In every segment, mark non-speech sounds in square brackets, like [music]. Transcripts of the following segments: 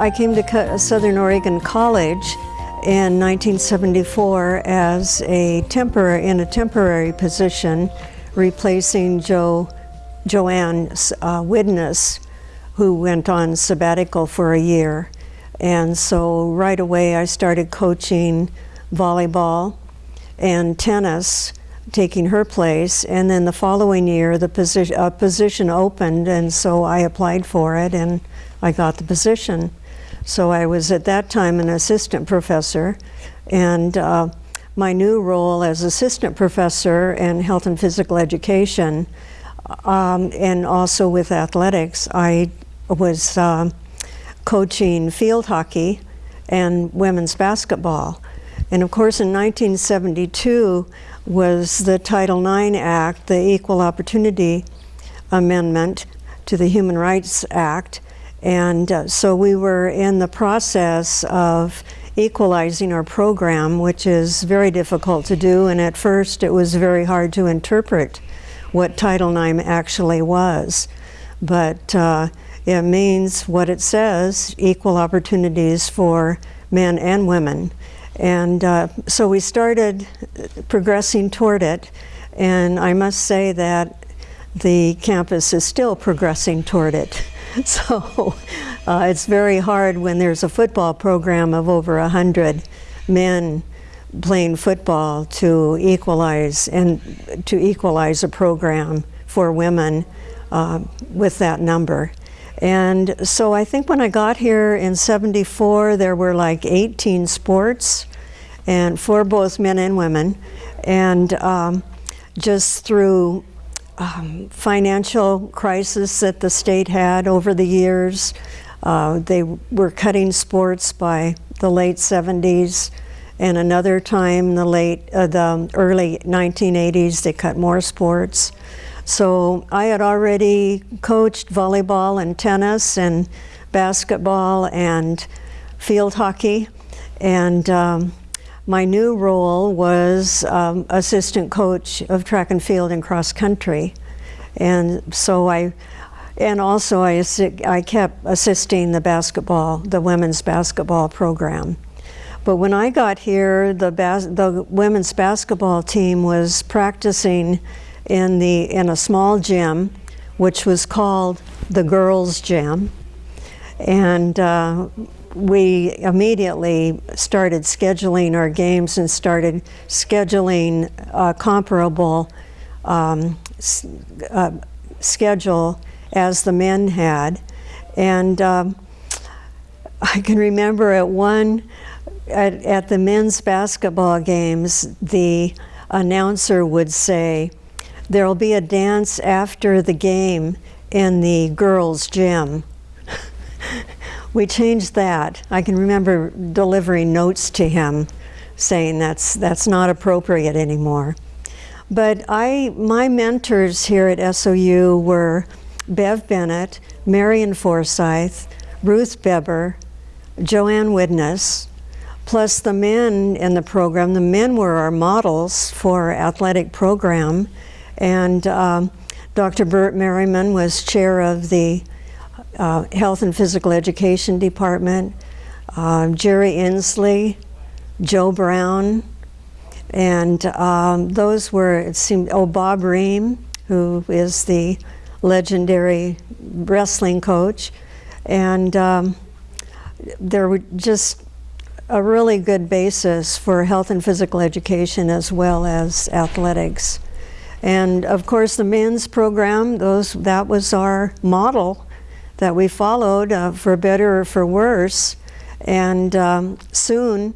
I came to Southern Oregon College in 1974 as a temporary in a temporary position replacing Joe Joanne uh, Widnes who went on sabbatical for a year and so right away I started coaching volleyball and tennis taking her place. And then the following year the position a position opened and so I applied for it and I got the position. So I was at that time an assistant professor and uh, my new role as assistant professor in health and physical education um, and also with athletics, I was uh, coaching field hockey and women's basketball. And of course in 1972 was the Title IX Act, the Equal Opportunity Amendment to the Human Rights Act, and uh, so we were in the process of equalizing our program, which is very difficult to do. And at first, it was very hard to interpret what Title IX actually was. But uh, it means what it says, equal opportunities for men and women. And uh, so we started progressing toward it. And I must say that the campus is still progressing toward it. [laughs] So uh, it's very hard when there's a football program of over a hundred men playing football to equalize and to equalize a program for women uh, with that number. And so I think when I got here in 74, there were like 18 sports and for both men and women. And um, just through um, financial crisis that the state had over the years. Uh, they were cutting sports by the late 70s and another time the late uh, the early 1980s they cut more sports so I had already coached volleyball and tennis and basketball and field hockey and um, my new role was um, assistant coach of track and field and cross country. And so I, and also I, I kept assisting the basketball, the women's basketball program. But when I got here, the, the women's basketball team was practicing in, the, in a small gym, which was called the girls' gym. And uh, we immediately started scheduling our games and started scheduling a comparable um, uh, schedule as the men had. And um, I can remember at one, at, at the men's basketball games, the announcer would say, there'll be a dance after the game in the girls' gym [laughs] we changed that. I can remember delivering notes to him saying that's, that's not appropriate anymore. But I, my mentors here at SOU were Bev Bennett, Marion Forsyth, Ruth Beber, Joanne Widnes, plus the men in the program. The men were our models for athletic program. And um, Dr. Burt Merriman was chair of the uh, Health and Physical Education Department, uh, Jerry Inslee, Joe Brown, and um, those were, it seemed, oh, Bob Ream, who is the legendary wrestling coach, and um, there were just a really good basis for health and physical education as well as athletics. And of course the men's program, those that was our model that we followed uh, for better or for worse. And um, soon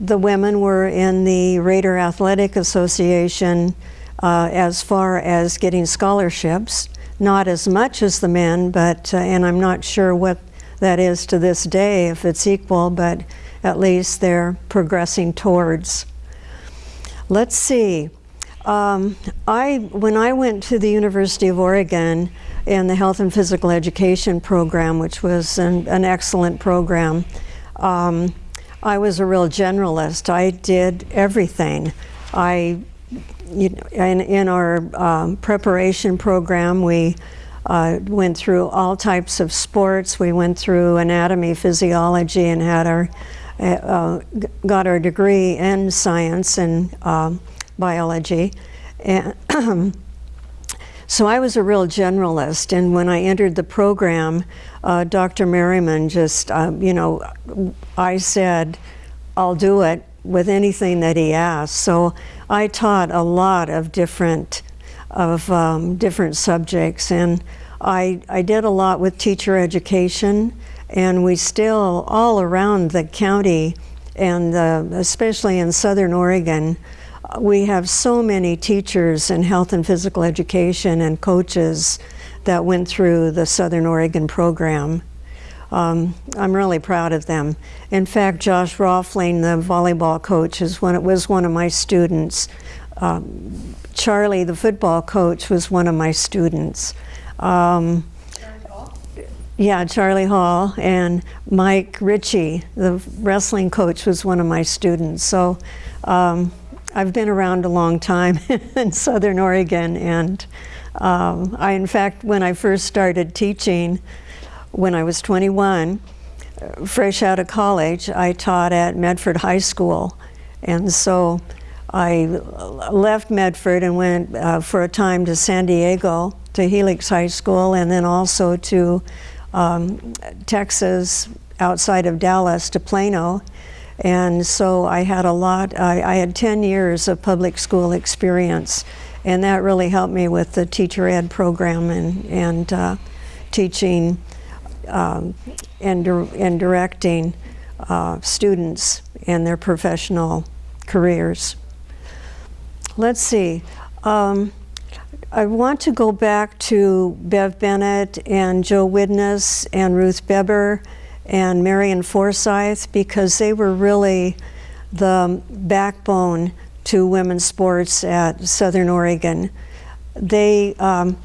the women were in the Raider Athletic Association uh, as far as getting scholarships. Not as much as the men, but, uh, and I'm not sure what that is to this day, if it's equal, but at least they're progressing towards. Let's see. Um, I, when I went to the University of Oregon, in the Health and Physical Education program, which was an, an excellent program. Um, I was a real generalist. I did everything. I, you know, in, in our um, preparation program, we uh, went through all types of sports. We went through anatomy, physiology, and had our uh, got our degree in science and um, biology. And [clears throat] so I was a real generalist, and when I entered the program, uh, Dr. Merriman just, uh, you know, I said, I'll do it with anything that he asked. So I taught a lot of different of um, different subjects, and I, I did a lot with teacher education, and we still all around the county, and especially in Southern Oregon, we have so many teachers in health and physical education and coaches that went through the Southern Oregon program. Um, I'm really proud of them. In fact, Josh Roffling, the volleyball coach, is one, was one of my students. Um, Charlie, the football coach, was one of my students. Um, yeah, Charlie Hall and Mike Ritchie, the wrestling coach, was one of my students. So um, I've been around a long time [laughs] in Southern Oregon, and um, I, in fact, when I first started teaching, when I was 21, fresh out of college, I taught at Medford High School, and so I left Medford and went uh, for a time to San Diego to Helix High School, and then also to um, Texas, outside of Dallas, to Plano and so I had a lot, I, I, had 10 years of public school experience, and that really helped me with the teacher ed program and, and uh, teaching um, and, and directing uh, students in their professional careers. Let's see. Um, I want to go back to Bev Bennett and Joe Widnes and Ruth Beber and Marion Forsyth because they were really the backbone to women's sports at Southern Oregon. They, um,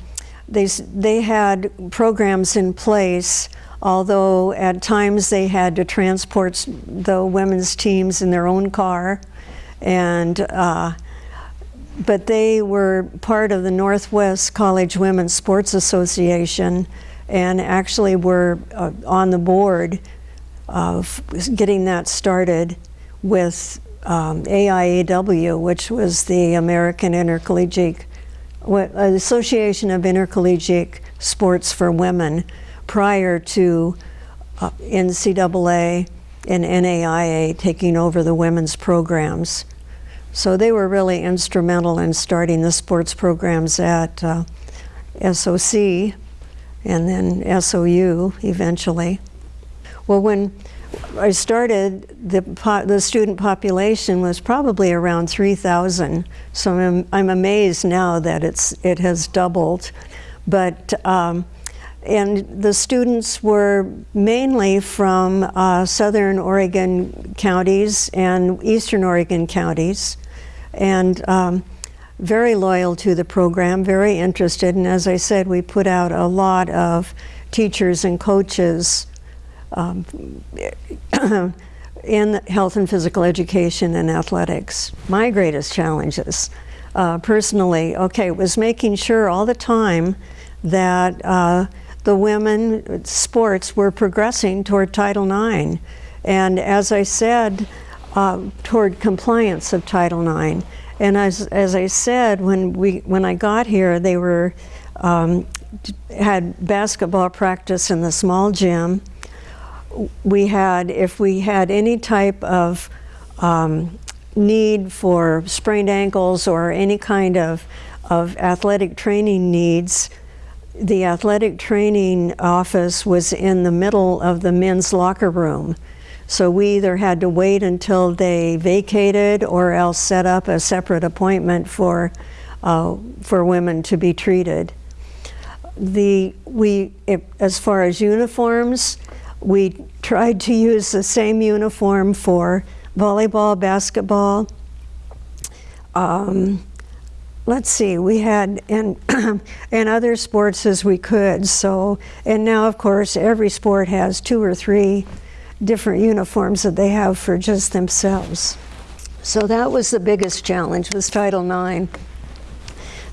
they, they had programs in place, although at times they had to transport the women's teams in their own car. And, uh, but they were part of the Northwest College Women's Sports Association and actually were uh, on the board of getting that started with um, AIAW, which was the American Intercollegiate Association of Intercollegiate Sports for Women prior to uh, NCAA and NAIA taking over the women's programs. So they were really instrumental in starting the sports programs at uh, SOC and then SOU eventually. Well, when I started, the, the student population was probably around 3,000. So I'm, I'm amazed now that it's, it has doubled. But, um, and the students were mainly from uh, southern Oregon counties and eastern Oregon counties. And um, very loyal to the program, very interested, and as I said, we put out a lot of teachers and coaches um, [coughs] in health and physical education and athletics. My greatest challenges, uh, personally, okay, was making sure all the time that uh, the women sports were progressing toward Title IX. And as I said, uh, toward compliance of Title IX. And as, as I said, when, we, when I got here, they were, um, had basketball practice in the small gym. We had, if we had any type of um, need for sprained ankles or any kind of, of athletic training needs, the athletic training office was in the middle of the men's locker room. So we either had to wait until they vacated or else set up a separate appointment for, uh, for women to be treated. The, we, as far as uniforms, we tried to use the same uniform for volleyball, basketball. Um, let's see, we had, and, [clears throat] and other sports as we could. So, and now of course every sport has two or three different uniforms that they have for just themselves. So that was the biggest challenge was Title IX.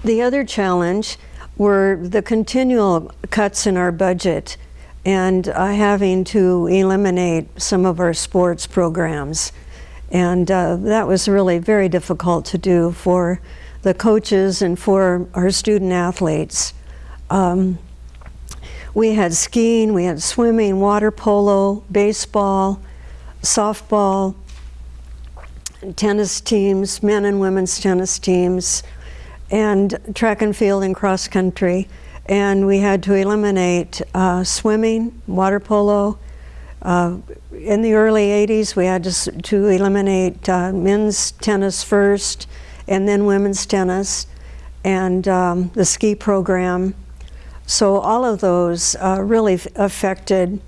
The other challenge were the continual cuts in our budget and uh, having to eliminate some of our sports programs. And uh, that was really very difficult to do for the coaches and for our student athletes. Um, we had skiing, we had swimming, water polo, baseball, softball, tennis teams, men and women's tennis teams, and track and field and cross country. And we had to eliminate uh, swimming, water polo. Uh, in the early 80s, we had to, to eliminate uh, men's tennis first, and then women's tennis, and um, the ski program. So all of those uh, really affected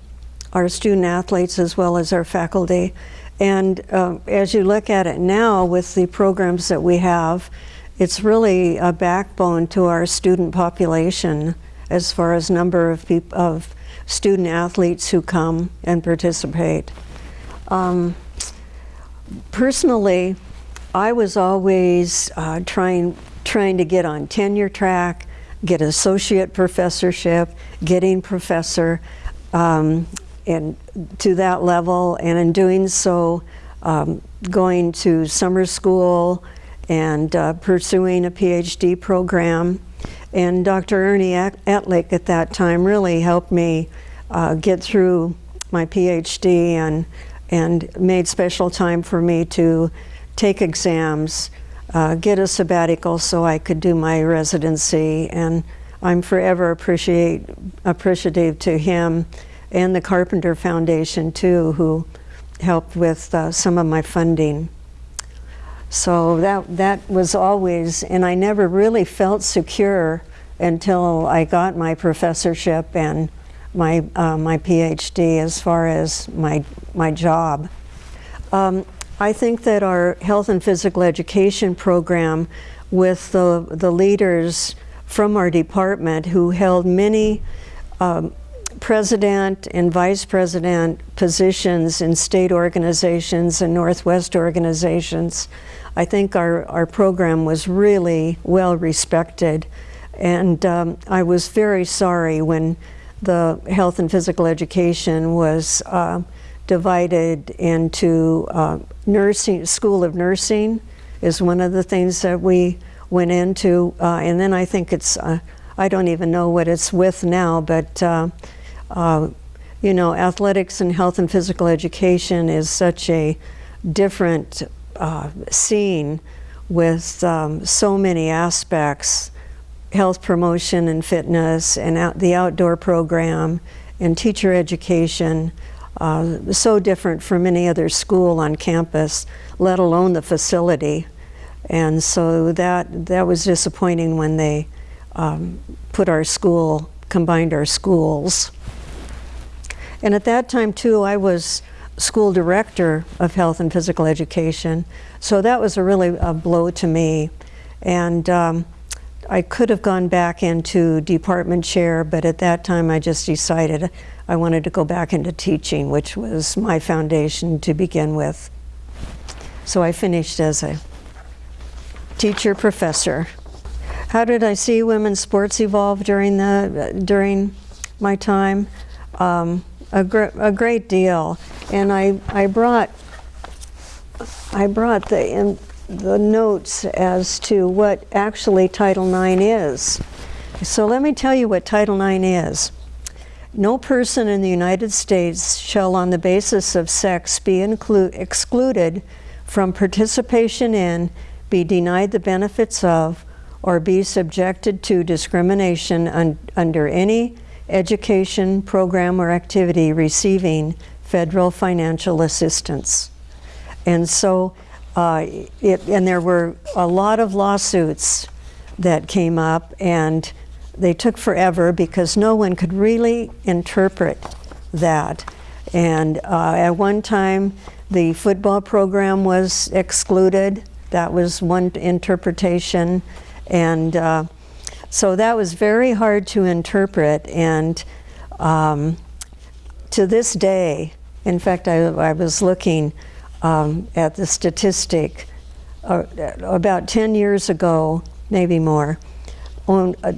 our student athletes as well as our faculty. And uh, as you look at it now with the programs that we have, it's really a backbone to our student population as far as number of of student athletes who come and participate. Um, personally, I was always uh, trying trying to get on tenure track, get an associate professorship, getting professor, um, and to that level. And in doing so, um, going to summer school and uh, pursuing a PhD program. And Dr. Ernie Etlick at that time really helped me uh, get through my PhD and, and made special time for me to take exams, uh, get a sabbatical so I could do my residency. And I'm forever appreciate, appreciative to him and the Carpenter Foundation too, who helped with uh, some of my funding. So that, that was always, and I never really felt secure until I got my professorship and my, uh, my PhD as far as my, my job. Um, I think that our health and physical education program with the, the leaders from our department who held many um, president and vice president positions in state organizations and Northwest organizations I think our, our program was really well respected. And um, I was very sorry when the health and physical education was uh, divided into uh, nursing, School of Nursing is one of the things that we went into. Uh, and then I think it's, uh, I don't even know what it's with now, but uh, uh, you know, athletics and health and physical education is such a different uh, scene with um, so many aspects, health promotion and fitness and out, the outdoor program and teacher education, uh, so different from any other school on campus, let alone the facility. And so that, that was disappointing when they um, put our school, combined our schools. And at that time too, I was school director of health and physical education. So that was a really a blow to me. And um, I could have gone back into department chair, but at that time I just decided I wanted to go back into teaching, which was my foundation to begin with. So I finished as a teacher professor. How did I see women's sports evolve during the during my time? Um, a, gr a great deal. And I, I brought, I brought the, in, the notes as to what actually Title IX is. So let me tell you what Title IX is. No person in the United States shall on the basis of sex be excluded from participation in, be denied the benefits of, or be subjected to discrimination un under any education program or activity receiving federal financial assistance. And so, uh, it, and there were a lot of lawsuits that came up and they took forever because no one could really interpret that. And uh, at one time, the football program was excluded. That was one interpretation. And uh, so that was very hard to interpret and um, to this day, In fact, I, I was looking um, at the statistic uh, about 10 years ago, maybe more, on, uh,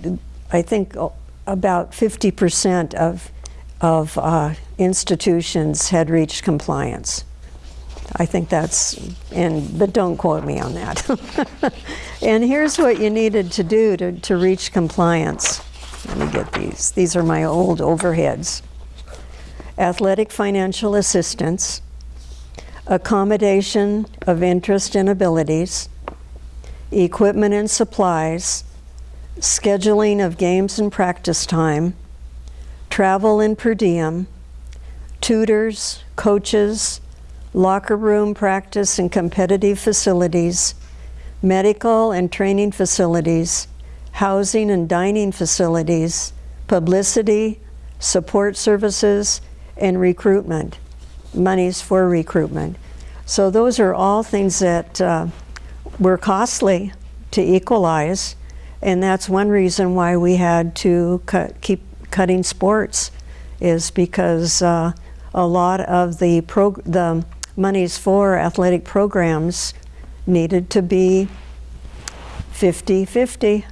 I think uh, about 50% of, of uh, institutions had reached compliance. I think that's, and but don't quote me on that. [laughs] and here's what you needed to do to, to reach compliance. Let me get these. These are my old overheads. Athletic financial assistance, accommodation of interest and abilities, equipment and supplies, scheduling of games and practice time, travel and per diem, tutors, coaches, locker room practice and competitive facilities, medical and training facilities, housing and dining facilities, publicity, support services, and recruitment, monies for recruitment. So those are all things that uh, were costly to equalize, and that's one reason why we had to cut, keep cutting sports, is because uh, a lot of the, the monies for athletic programs needed to be 50-50.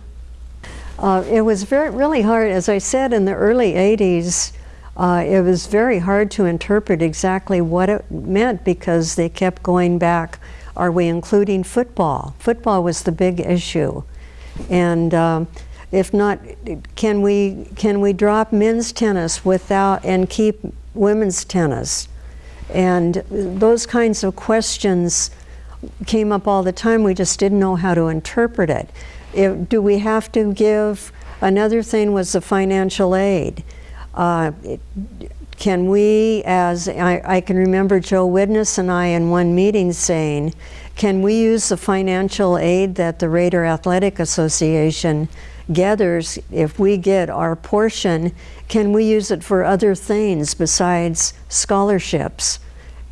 Uh, it was very, really hard, as I said, in the early 80s, uh, it was very hard to interpret exactly what it meant because they kept going back, are we including football? Football was the big issue. And um, if not, can we, can we drop men's tennis without, and keep women's tennis? And those kinds of questions came up all the time. We just didn't know how to interpret it. it do we have to give, another thing was the financial aid. Uh, it, can we, as I, I, can remember Joe Widnes and I in one meeting saying, can we use the financial aid that the Raider Athletic Association gathers, if we get our portion, can we use it for other things besides scholarships?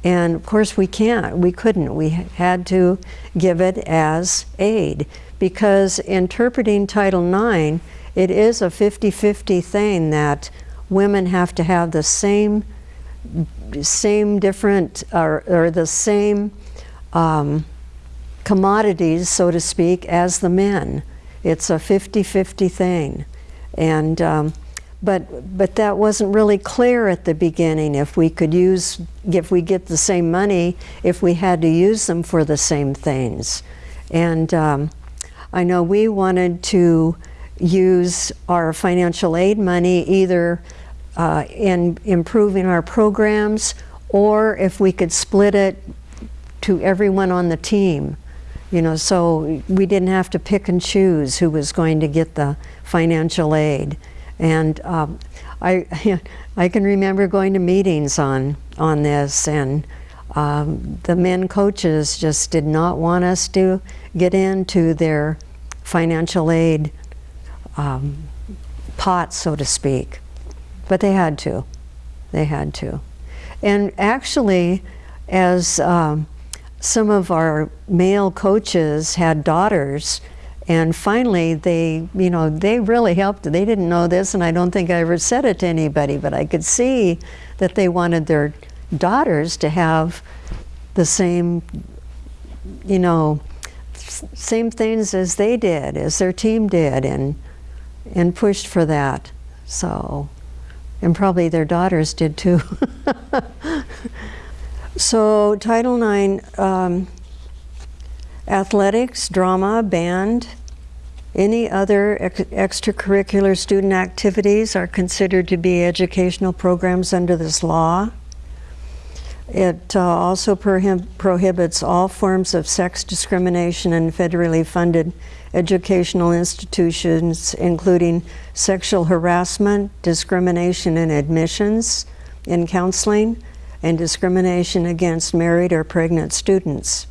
And of course we can't, we couldn't. We had to give it as aid because interpreting Title IX, it is a 50-50 thing that women have to have the same, same different, or, or the same um, commodities, so to speak, as the men. It's a 50-50 thing. And, um, but, but that wasn't really clear at the beginning if we could use, if we get the same money, if we had to use them for the same things. And um, I know we wanted to use our financial aid money either uh, in improving our programs or if we could split it to everyone on the team. You know, so we didn't have to pick and choose who was going to get the financial aid. And um, I, [laughs] I can remember going to meetings on, on this and um, the men coaches just did not want us to get into their financial aid um, pot, so to speak. But they had to. They had to. And actually, as um, some of our male coaches had daughters and finally they you know they really helped. They didn't know this and I don't think I ever said it to anybody but I could see that they wanted their daughters to have the same you know same things as they did as their team did and and pushed for that. So and probably their daughters did too [laughs] So Title IX, um, athletics, drama, band, any other ex extracurricular student activities are considered to be educational programs under this law. It uh, also prohib prohibits all forms of sex discrimination in federally funded educational institutions, including sexual harassment, discrimination in admissions, in counseling, and discrimination against married or pregnant students.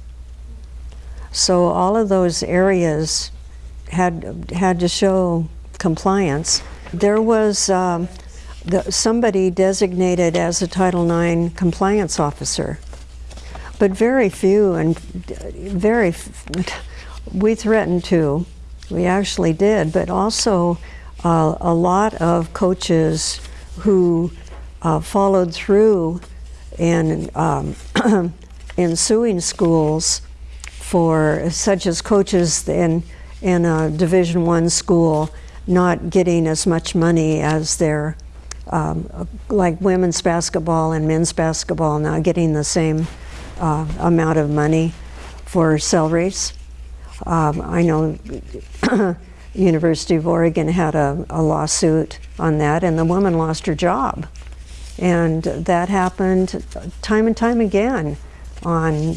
So all of those areas had, had to show compliance. There was um, the, somebody designated as a Title IX compliance officer, but very few and very, [laughs] we threatened to, we actually did, but also uh, a lot of coaches who uh, followed through and um, [clears throat] ensuing schools for such as coaches in in a Division One school not getting as much money as their um, like women's basketball and men's basketball not getting the same uh, amount of money for salaries. Um, I know [clears throat] University of Oregon had a, a, lawsuit on that, and the woman lost her job. And that happened time and time again on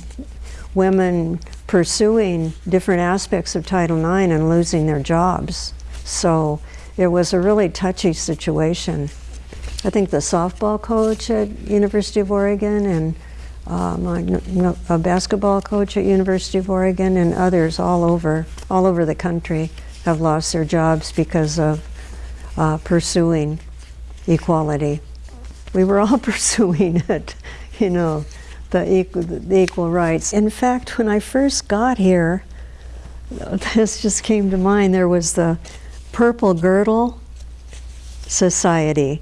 women pursuing different aspects of Title IX and losing their jobs. So it was a really touchy situation. I think the softball coach at University of Oregon and um, a basketball coach at University of Oregon and others all over, all over the country have lost their jobs because of uh, pursuing equality. We were all [laughs] pursuing it, you know, the equal, the equal rights. In fact, when I first got here, [laughs] this just came to mind. There was the Purple Girdle Society.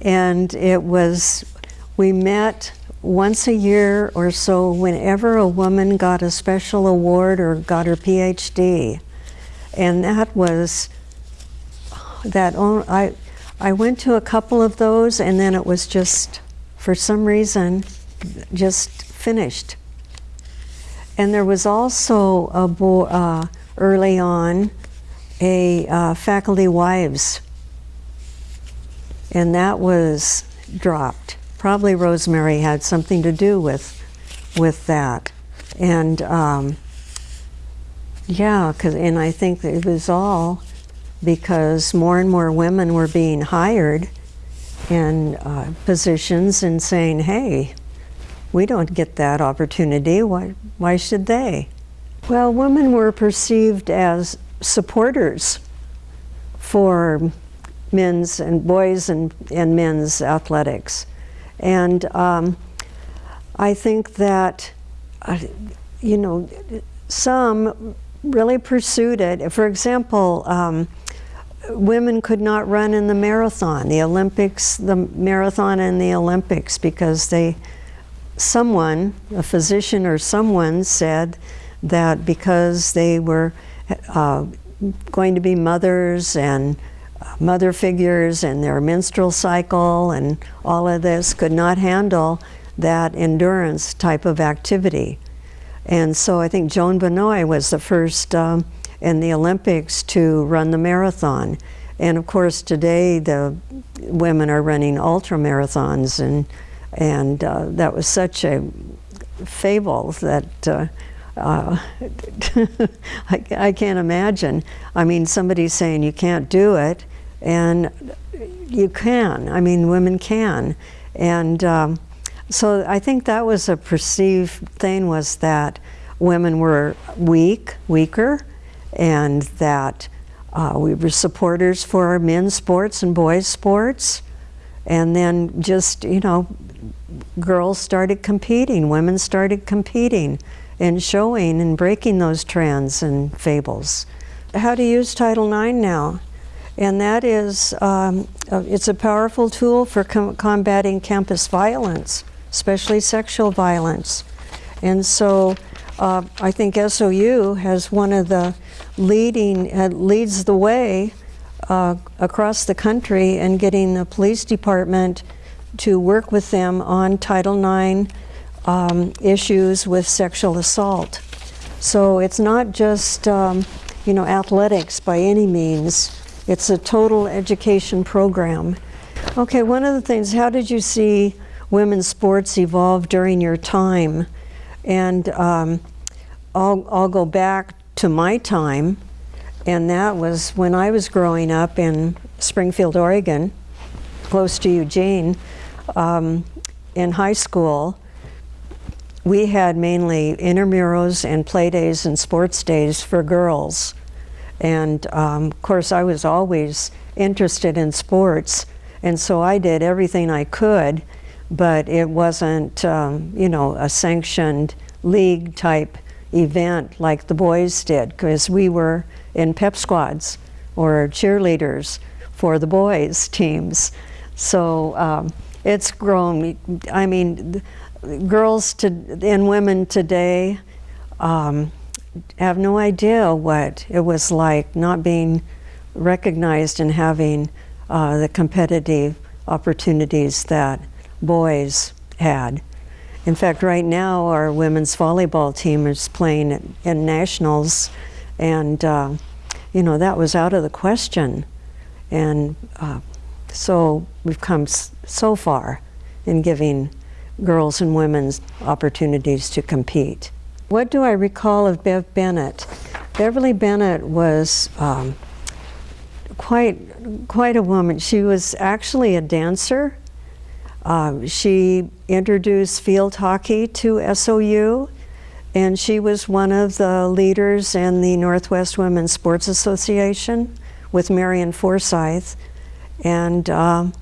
And it was, we met once a year or so whenever a woman got a special award or got her PhD. And that was, that I, I went to a couple of those and then it was just, for some reason, just finished. And there was also a uh, early on a uh, faculty wives, and that was dropped. Probably Rosemary had something to do with with that, and um, yeah, cause, and I think it was all because more and more women were being hired in uh, positions and saying, "Hey, we don't get that opportunity. Why? Why should they?" Well, women were perceived as supporters for men's and boys and, and men's athletics. And um, I think that, uh, you know, some really pursued it. For example, um, women could not run in the marathon, the Olympics, the marathon and the Olympics, because they, someone, a physician or someone said that because they were uh, going to be mothers and uh, mother figures and their menstrual cycle and all of this could not handle that endurance type of activity. And so I think Joan Benoit was the first um, in the Olympics to run the marathon. And of course today the women are running ultra marathons and, and uh, that was such a fable that uh, uh, [laughs] I, I, can't imagine. I mean, somebody's saying you can't do it, and you can. I mean, women can. And um, so I think that was a perceived thing was that women were weak, weaker, and that uh, we were supporters for our men's sports and boys' sports. And then just, you know, girls started competing, women started competing and showing and breaking those trends and fables. How to use Title IX now. And that is, um, it's a powerful tool for com combating campus violence, especially sexual violence. And so uh, I think SOU has one of the leading, uh, leads the way uh, across the country and getting the police department to work with them on Title IX um, issues with sexual assault. So it's not just, um, you know, athletics by any means. It's a total education program. Okay, one of the things, how did you see women's sports evolve during your time? And um, I'll, I'll go back to my time, and that was when I was growing up in Springfield, Oregon, close to Eugene, um, in high school we had mainly intramurals and play days and sports days for girls. And um, of course, I was always interested in sports, and so I did everything I could, but it wasn't, um, you know, a sanctioned league type event like the boys did, because we were in pep squads or cheerleaders for the boys' teams. So um, it's grown. I mean, girls to, and women today um, have no idea what it was like not being recognized and having uh, the competitive opportunities that boys had. In fact, right now our women's volleyball team is playing in nationals, and uh, you know that was out of the question. And uh, so we've come so far in giving girls and women opportunities to compete. What do I recall of Bev Bennett? Beverly Bennett was um, quite quite a woman. She was actually a dancer. Uh, she introduced field hockey to SOU, and she was one of the leaders in the Northwest Women's Sports Association with Marion Forsyth. And um,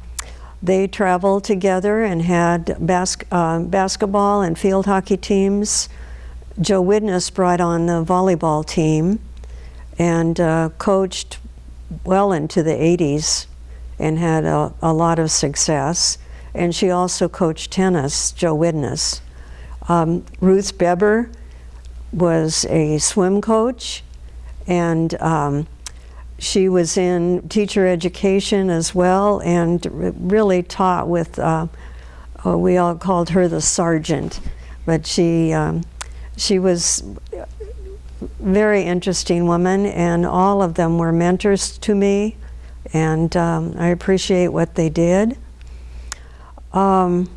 they traveled together and had bas uh, basketball and field hockey teams. Joe Widnes brought on the volleyball team and uh, coached well into the 80s and had a, a, lot of success. And she also coached tennis, Joe Widnes. Um, Ruth Beber was a swim coach and um, she was in teacher education as well and really taught with, uh, oh, we all called her the sergeant, but she, um, she was very interesting woman and all of them were mentors to me and um, I appreciate what they did. Um,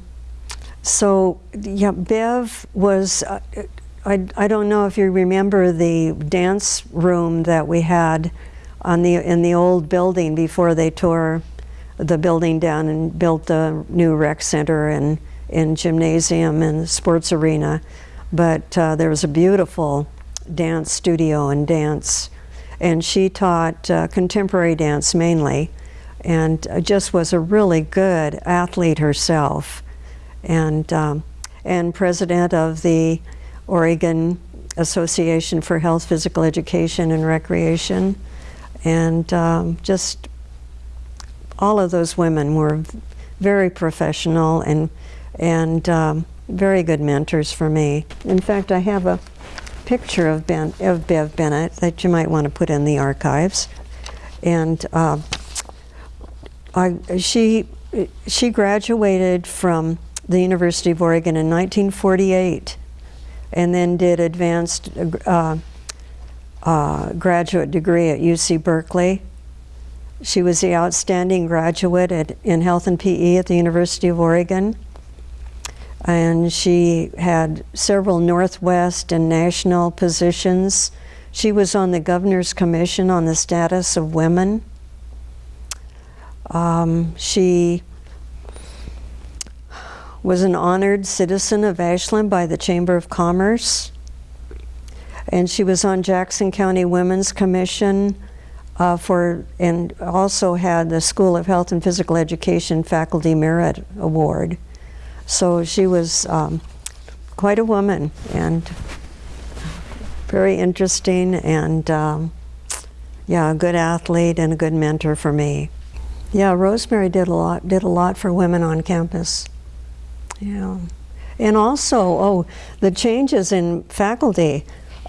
so yeah, Bev was, uh, I, I don't know if you remember the dance room that we had on the in the old building before they tore the building down and built the new rec center and in gymnasium and sports arena. But uh, there was a beautiful dance studio and dance, and she taught uh, contemporary dance mainly, and uh, just was a really good athlete herself, and um, and president of the Oregon Association for Health, Physical Education, and Recreation and um, just all of those women were very professional and, and um, very good mentors for me. In fact, I have a picture of, ben, of Bev Bennett that you might want to put in the archives. And uh, I, she, she graduated from the University of Oregon in 1948 and then did advanced uh, uh, graduate degree at UC Berkeley. She was the outstanding graduate at, in health and PE at the University of Oregon. And she had several Northwest and national positions. She was on the Governor's Commission on the Status of Women. Um, she was an honored citizen of Ashland by the Chamber of Commerce and she was on Jackson County Women's Commission uh, for, and also had the School of Health and Physical Education Faculty Merit Award. So she was um, quite a woman and very interesting and um, yeah, a good athlete and a good mentor for me. Yeah, Rosemary did a lot, did a lot for women on campus. Yeah. And also, oh, the changes in faculty.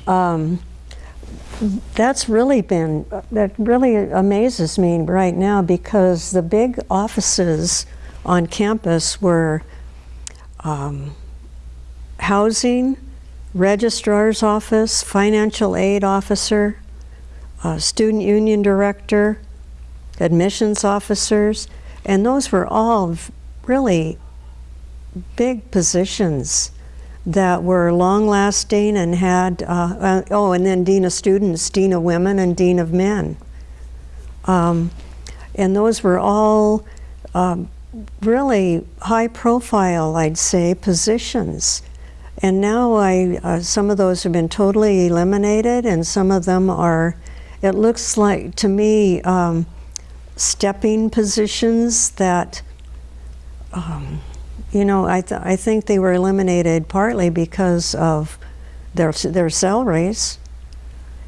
Um, that's really been, that really amazes me right now because the big offices on campus were um, housing, registrar's office, financial aid officer, uh, student union director, admissions officers, and those were all really big positions that were long lasting and had, uh, uh, oh, and then Dean of Students, Dean of Women, and Dean of Men. Um, and those were all um, really high profile, I'd say, positions. And now I, uh, some of those have been totally eliminated, and some of them are, it looks like to me, um, stepping positions that um, you know, I, th I think they were eliminated partly because of their, their salaries,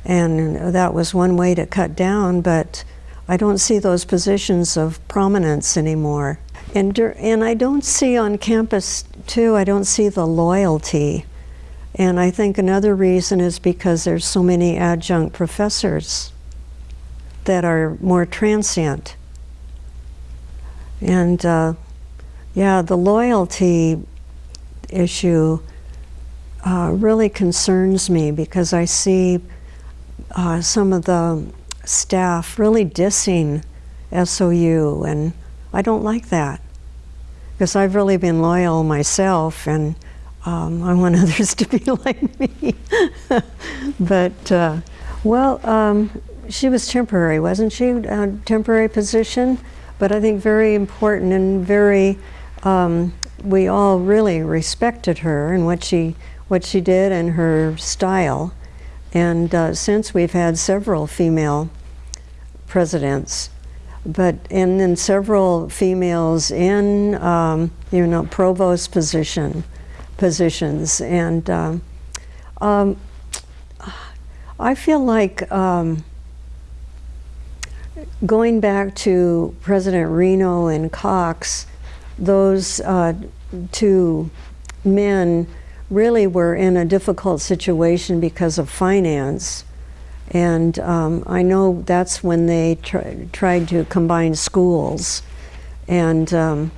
and that was one way to cut down, but I don't see those positions of prominence anymore. And, and I don't see on campus, too, I don't see the loyalty. And I think another reason is because there's so many adjunct professors that are more transient. And uh, yeah, the loyalty issue uh, really concerns me because I see uh, some of the staff really dissing SOU, and I don't like that because I've really been loyal myself, and um, I want [laughs] others to be like me. [laughs] but uh, well, um, she was temporary, wasn't she? A temporary position, but I think very important and very. Um, we all really respected her and what she what she did and her style. And uh, since we've had several female presidents, but and then several females in um, you know provost position positions, and um, um, I feel like um, going back to President Reno and Cox, those uh, two men really were in a difficult situation because of finance. And um, I know that's when they tr tried to combine schools. And um,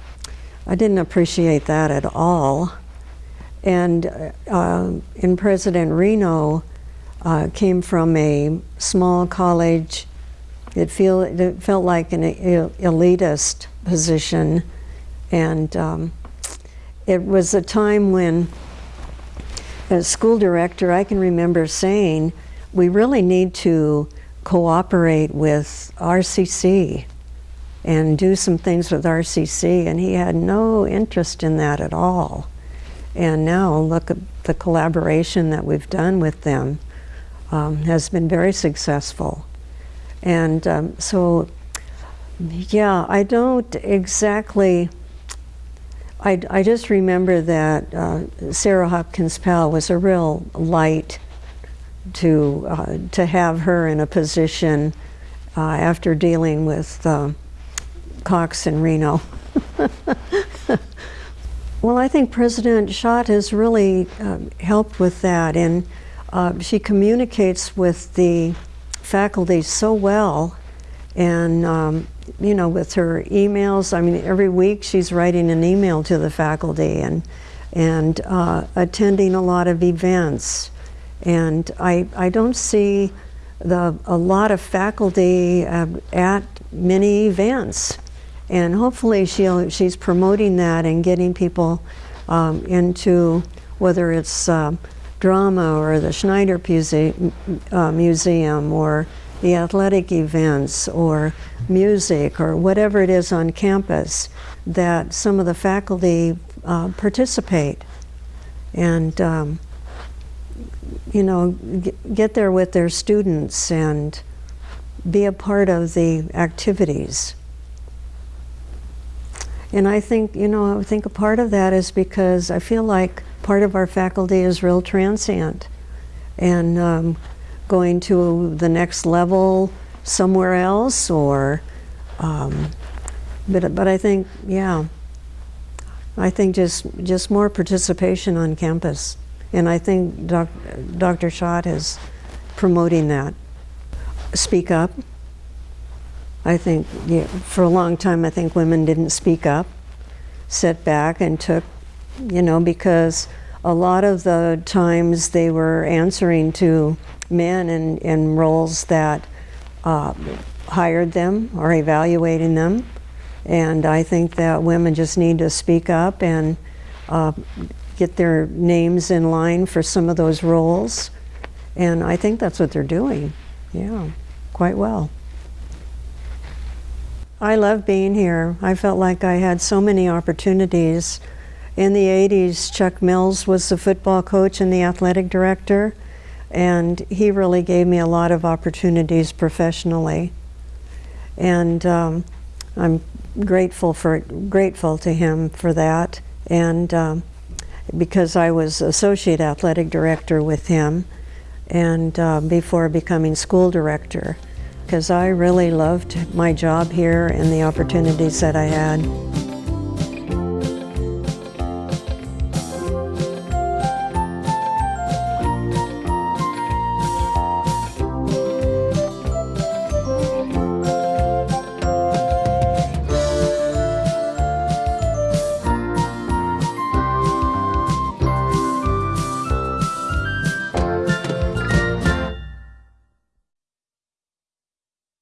I didn't appreciate that at all. And uh, in President Reno, uh, came from a small college. It, feel, it felt like an elitist position. And um, it was a time when, as school director, I can remember saying, we really need to cooperate with RCC and do some things with RCC, and he had no interest in that at all. And now look at the collaboration that we've done with them um, has been very successful. And um, so, yeah, I don't exactly, I, I just remember that uh, Sarah Hopkins Powell was a real light to, uh, to have her in a position uh, after dealing with uh, Cox and Reno. [laughs] well, I think President Schott has really uh, helped with that, and uh, she communicates with the faculty so well, and um, you know, with her emails. I mean, every week she's writing an email to the faculty and and uh, attending a lot of events. And I, I don't see the, a lot of faculty uh, at many events. And hopefully she'll, she's promoting that and getting people um, into whether it's uh, drama or the Schneider uh, Museum or the athletic events or music or whatever it is on campus that some of the faculty uh, participate. And um, you know, get there with their students and be a part of the activities. And I think, you know, I think a part of that is because I feel like part of our faculty is real transient and um, going to the next level somewhere else or, um, but, but I think, yeah, I think just, just more participation on campus. And I think doc, Dr. Schott is promoting that. Speak up. I think yeah, for a long time, I think women didn't speak up, sat back and took, you know, because a lot of the times they were answering to men in, in roles that uh, hired them or evaluating them. And I think that women just need to speak up and uh, get their names in line for some of those roles. And I think that's what they're doing. Yeah, quite well. I love being here. I felt like I had so many opportunities. In the 80s, Chuck Mills was the football coach and the athletic director, and he really gave me a lot of opportunities professionally. And um, I'm grateful for grateful to him for that. And um, because I was associate athletic director with him and uh, before becoming school director because I really loved my job here and the opportunities that I had.